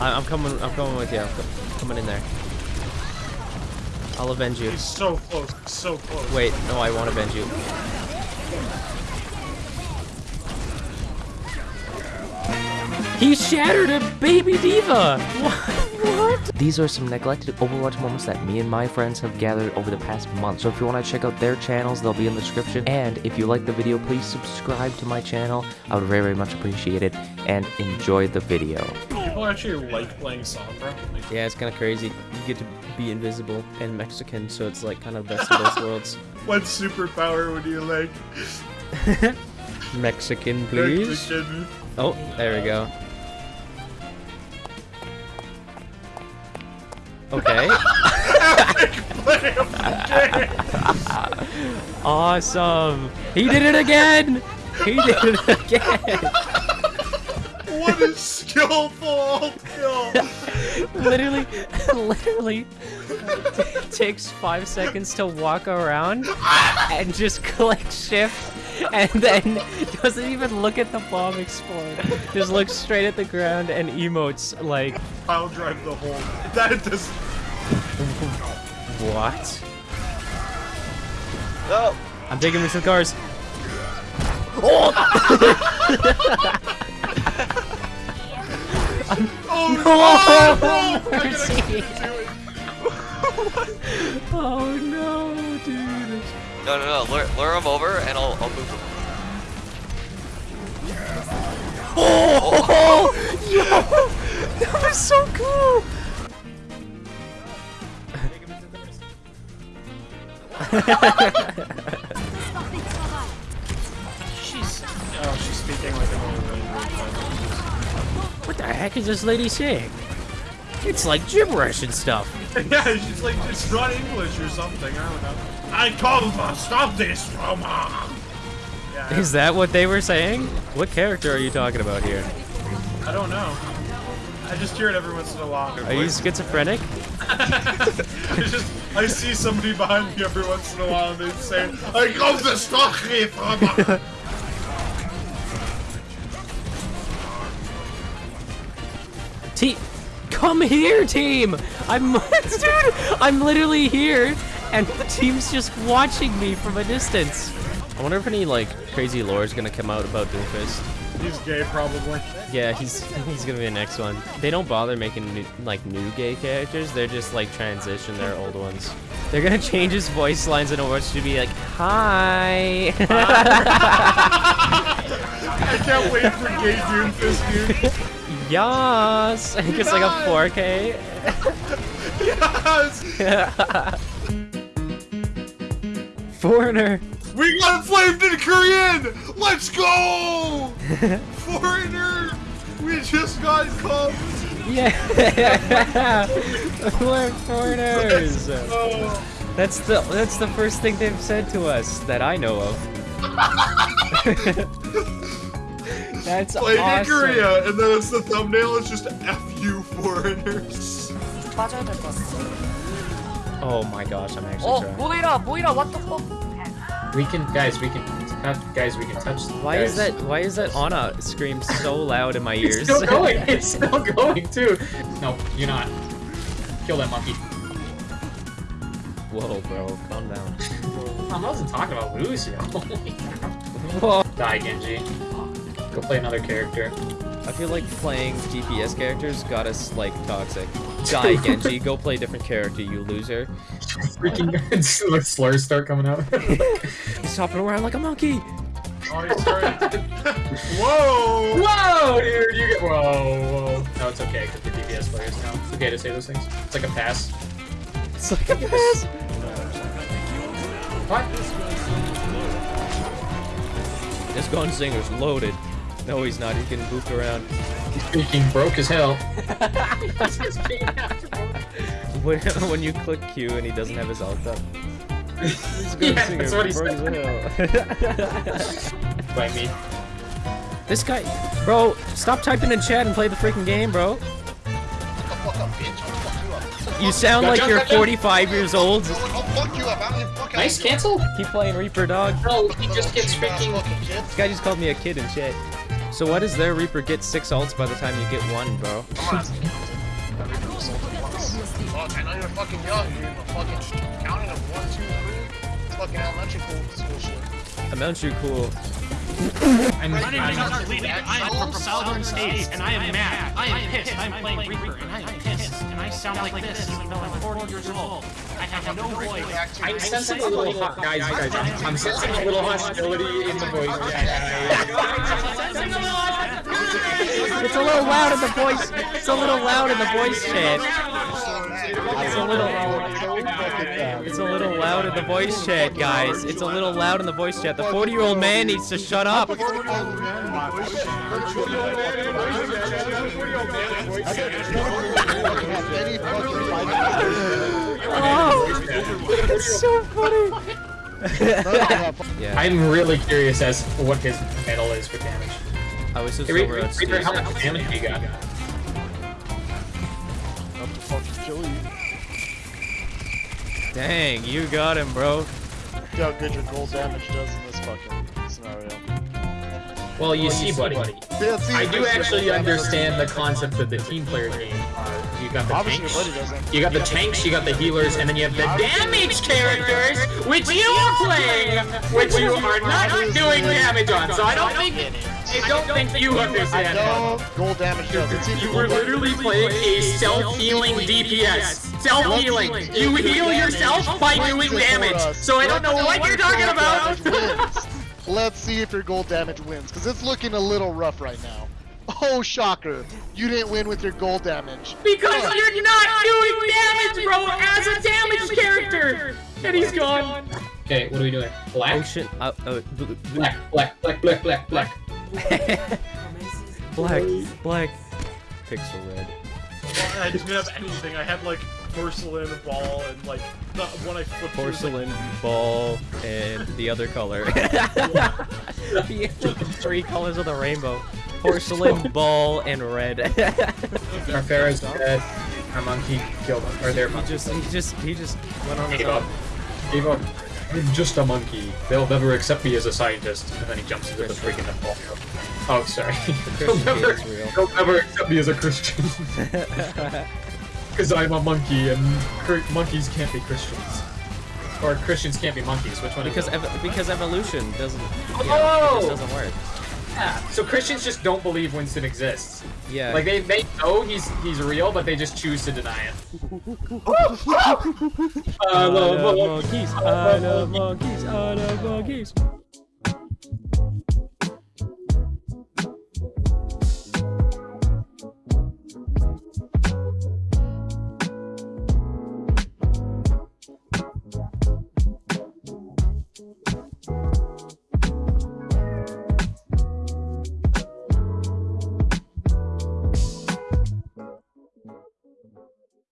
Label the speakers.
Speaker 1: I I'm coming. I'm coming with you. I'm co- coming in there. I'll avenge you.
Speaker 2: He's so close. So close.
Speaker 1: Wait, no, I won't avenge you. He shattered a baby D.Va! What? what? These are some neglected Overwatch moments that me and my friends have gathered over the past month. So if you want to check out their channels, they'll be in the description. And if you like the video, please subscribe to my channel. I would very, very much appreciate it. And enjoy the video.
Speaker 2: People actually like playing Sombra. Like,
Speaker 1: Yeah, it's kind of crazy. You get to be invisible and Mexican, so it's like kind of best of both worlds.
Speaker 2: what superpower would you like?
Speaker 1: Mexican, please.
Speaker 2: Mexican.
Speaker 1: Oh, there we go. Okay.
Speaker 2: Play of the game.
Speaker 1: awesome. He did it again. He did it again.
Speaker 2: What a skillful kill.
Speaker 1: literally, literally takes five seconds to walk around and just click shift and then doesn't even look at the bomb explode. Just looks straight at the ground and emotes like,
Speaker 2: I'll drive the hole. That does.
Speaker 1: what?
Speaker 3: Oh,
Speaker 1: I'm taking me to the cars.
Speaker 2: Oh,
Speaker 1: Oh,
Speaker 2: no! I gotta
Speaker 1: mercy. Oh no, dude.
Speaker 3: no, no, no. Lure, lure him over and I'll, I'll move him.
Speaker 1: Oh, yo, that was so cool.
Speaker 2: She's. Oh, she's speaking like an old lady.
Speaker 1: What the heck is this lady saying? It's like gibberish and stuff.
Speaker 2: yeah, she's like, it's not English or something. I don't know. I come to stop this her. Yeah,
Speaker 1: Is that what they were saying? What character are you talking about here?
Speaker 2: I don't know. I just hear it every once in a while.
Speaker 1: Are you schizophrenic?
Speaker 2: It's just, I see somebody behind me every once in a while and they say, I come to stop you from
Speaker 1: Team, come here, team! I'm, dude, I'm literally here, and the team's just watching me from a distance. I wonder if any like crazy lore is gonna come out about Doomfist.
Speaker 2: He's gay, probably.
Speaker 1: Yeah, he's he's gonna be the next one. They don't bother making new, like new gay characters. They're just like transition their old ones. They're gonna change his voice lines in Overwatch to be like, "Hi."
Speaker 2: I can't wait for gay Doomfist, dude.
Speaker 1: Yas! It's like a 4K.
Speaker 2: Yes!
Speaker 1: Foreigner.
Speaker 2: We got flamed in Korean! Let's go! Foreigner! We just got called.
Speaker 1: Yeah. We're foreigners. That's the that's the first thing they've said to us that I know of. That's
Speaker 2: Play
Speaker 1: awesome.
Speaker 2: Korea, and then it's the thumbnail is just F U foreigners.
Speaker 1: Oh my gosh, I'm actually
Speaker 4: oh, sorry. Boira, what the fuck?
Speaker 5: We can, guys, we can, guys, we can touch.
Speaker 1: Why
Speaker 5: guys.
Speaker 1: is that? Why is that Ana scream so loud in my ears?
Speaker 5: it's still going. It's still going too. No, you're not. Kill that monkey.
Speaker 1: Whoa, bro, calm down.
Speaker 5: I wasn't talking about Lucio.
Speaker 1: Whoa.
Speaker 5: Die, Genji. Go play another character.
Speaker 1: I feel like playing DPS characters got us like toxic. Die, Genji. Go play a different character, you loser.
Speaker 5: Freaking like slurs start coming out.
Speaker 1: He's hopping around like a monkey.
Speaker 2: Oh, he's starting. Whoa!
Speaker 5: whoa, dude! You get whoa, whoa. No, it's okay because we're DPS players now. It's okay to say those things. It's like a pass.
Speaker 1: It's like a pass.
Speaker 5: What?
Speaker 1: This gunsinger's loaded. No, he's not. He's getting booped around.
Speaker 5: He's freaking broke as hell.
Speaker 1: When, when you click Q and he doesn't have his ult up. This
Speaker 5: Yeah,
Speaker 1: gunsinger
Speaker 5: that's what he
Speaker 1: broke
Speaker 5: said. By me.
Speaker 1: this guy, bro, stop typing in chat and play the freaking game, bro. You sound like you're 45 years old.
Speaker 5: Nice cancel.
Speaker 1: Keep playing Reaper, dog.
Speaker 5: No, he just gets freaking.
Speaker 1: This guy just called me a kid in shit. So what does their Reaper get six ults by the time you get one, bro?
Speaker 6: sold it once. Fuck, I know you're fucking young, dude, but fucking counting of one, two, three. It's fucking elementary school, school shit.
Speaker 1: Elementary cool.
Speaker 5: I'm,
Speaker 7: My name is
Speaker 5: I'm,
Speaker 7: Arthur Leading. I am from Southern States, and I am mad. I am pissed. I'm playing Reaper, and I am pissed. And I sound like this, even though I'm 40 years old. I have no voice.
Speaker 5: I'm sensing a little hot, guys, guys. I'm sensing a little hostility in the voice chat.
Speaker 1: It's a little loud in the voice. It's a little loud in the voice chat. It's a little. It's a little loud in the voice chat, guys. It's a little loud in the voice chat. The 40-year-old man needs to shut up. Oh, it's so funny. yeah,
Speaker 5: I'm really curious as to what his medal is for damage.
Speaker 1: I was just
Speaker 5: Hey,
Speaker 1: over
Speaker 5: Reaper,
Speaker 1: at
Speaker 5: Reaper, how
Speaker 1: Steve's.
Speaker 5: much damage you got?
Speaker 1: Dang, you got him, bro.
Speaker 6: Look how good your gold damage does in this fucking scenario.
Speaker 5: Well, you see, buddy,
Speaker 6: Yeah, see,
Speaker 5: I do actually understand the concept of the team player game. Uh, you got the
Speaker 6: Obviously,
Speaker 5: tanks, you got the tanks, you got the healers, and then you have the damage characters, which you are playing, which you are not doing damage on. So I don't think, I don't think you
Speaker 6: I
Speaker 5: understand. that.
Speaker 6: know gold damage does. It's
Speaker 5: You were literally playing a self-healing DPS. Self-healing. You heal yourself by doing damage. So I don't know what you're talking about.
Speaker 6: about. Let's see if your gold damage wins, because it's looking a little rough right now. Oh, shocker. You didn't win with your gold damage.
Speaker 5: Because you're not doing damage, bro, as a damage character. And he's gone. Okay, what are we doing? Black?
Speaker 1: Ocean. Uh, uh, bl- bl-
Speaker 5: Black, black, black, black, black, black.
Speaker 1: black, black. Pixel red.
Speaker 2: I didn't have anything. I had like porcelain ball and like the one I flipped through was, like,
Speaker 1: Porcelain ball and the other color. the three colors of the rainbow. Porcelain ball and red.
Speaker 5: Our Pharah's dead. Our monkey killed him. Or their monkey.
Speaker 1: he just, he just, he just went on his own.
Speaker 5: up. Gave up. I'm just a monkey. They'll never accept me as a scientist. And then he jumps into the freaking Napoleon. Oh, sorry. they'll, never, they'll never accept me as a Christian. Because I'm a monkey and monkeys can't be Christians. Or Christians can't be monkeys. Which one
Speaker 1: Because
Speaker 5: is
Speaker 1: ev because evolution doesn't. You know,
Speaker 5: Oh!
Speaker 1: doesn't work.
Speaker 5: Yeah. So Christians just don't believe Winston exists.
Speaker 1: Yeah.
Speaker 5: Like they, they know he's he's real, but they just choose to deny it.
Speaker 1: I love monkeys. I love monkeys. I love monkeys.